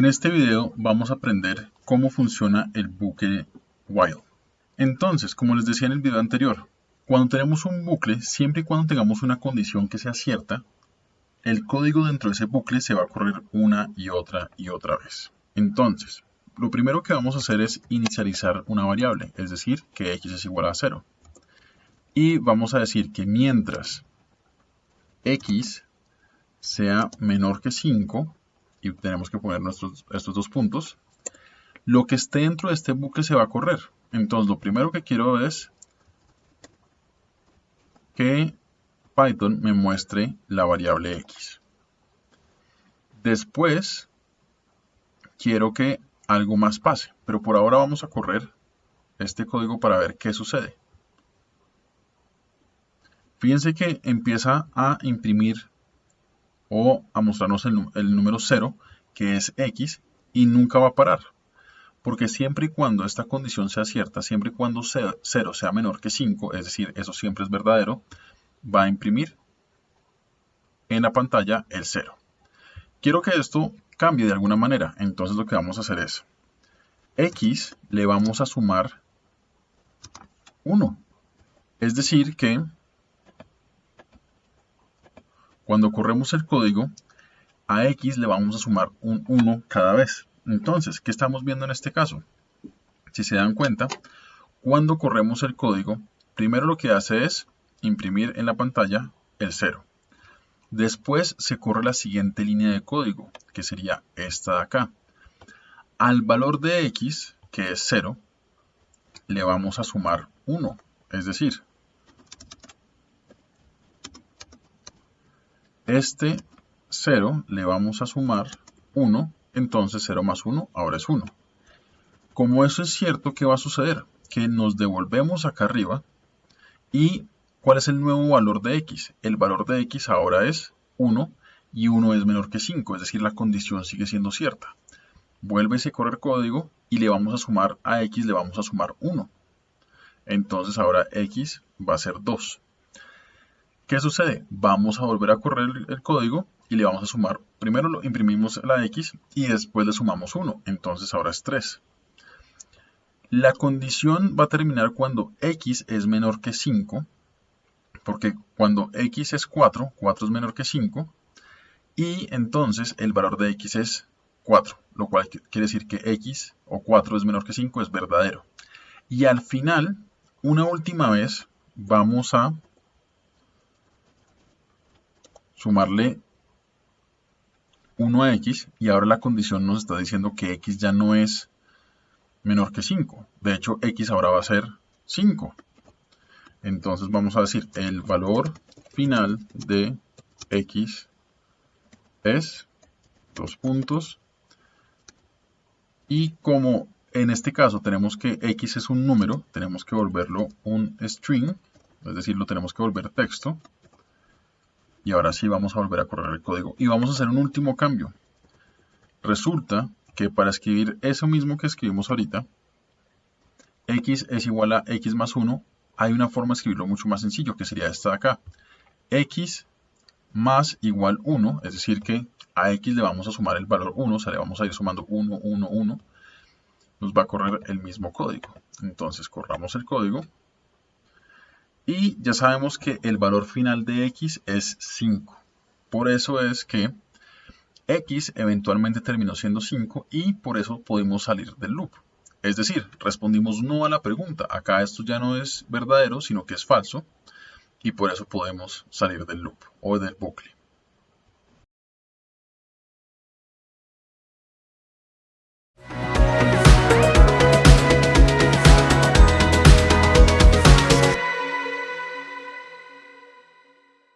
En este video vamos a aprender cómo funciona el bucle while. Entonces, como les decía en el video anterior, cuando tenemos un bucle, siempre y cuando tengamos una condición que sea cierta, el código dentro de ese bucle se va a correr una y otra y otra vez. Entonces, lo primero que vamos a hacer es inicializar una variable, es decir, que x es igual a 0. Y vamos a decir que mientras x sea menor que 5, y tenemos que poner nuestros, estos dos puntos, lo que esté dentro de este bucle se va a correr. Entonces lo primero que quiero es que Python me muestre la variable x. Después quiero que algo más pase, pero por ahora vamos a correr este código para ver qué sucede. Fíjense que empieza a imprimir o a mostrarnos el, número 0, que es x, y nunca va a parar. Porque siempre y cuando esta condición sea cierta, siempre y cuando 0 sea menor que 5, es decir, eso siempre es verdadero, va a imprimir en la pantalla el 0. Quiero que esto cambie de alguna manera, entonces lo que vamos a hacer es x le vamos a sumar 1. Es decir que cuando corremos el código, a x le vamos a sumar un 1 cada vez. Entonces, ¿qué estamos viendo en este caso? Si se dan cuenta, cuando corremos el código, primero lo que hace es imprimir en la pantalla el 0. Después se corre la siguiente línea de código, que sería esta de acá. Al valor de x, que es 0, le vamos a sumar 1, es decir, este 0 le vamos a sumar 1, entonces 0 más 1 ahora es 1. Como eso es cierto, ¿qué va a suceder? Que nos devolvemos acá arriba y ¿cuál es el nuevo valor de x? El valor de x ahora es 1 y 1 es menor que 5, es decir, la condición sigue siendo cierta. Vuelve a correr código y le vamos a sumar a x, le vamos a sumar 1. Entonces ahora x va a ser 2. ¿Qué sucede? Vamos a volver a correr el código y le vamos a sumar, primero lo imprimimos la x y después le sumamos 1, entonces ahora es 3. La condición va a terminar cuando x es menor que 5, porque cuando x es 4, 4 es menor que 5, y entonces el valor de x es 4, lo cual quiere decir que x o 4 es menor que 5 es verdadero. Y al final, una última vez, vamos a sumarle 1 a x y ahora la condición nos está diciendo que x ya no es menor que 5. De hecho, x ahora va a ser 5. Entonces vamos a decir el valor final de x es dos puntos y como en este caso tenemos que x es un número, tenemos que volverlo un string, es decir, lo tenemos que volver texto. Y ahora sí vamos a volver a correr el código. Y vamos a hacer un último cambio. Resulta que para escribir eso mismo que escribimos ahorita, x es igual a x más 1, hay una forma de escribirlo mucho más sencillo, que sería esta de acá. x más igual 1, es decir que a x le vamos a sumar el valor 1, o sea, le vamos a ir sumando 1, 1, 1, nos va a correr el mismo código. Entonces corramos el código y ya sabemos que el valor final de x es 5. Por eso es que x eventualmente terminó siendo 5 y por eso podemos salir del loop. Es decir, respondimos no a la pregunta. Acá esto ya no es verdadero, sino que es falso. Y por eso podemos salir del loop o del bucle.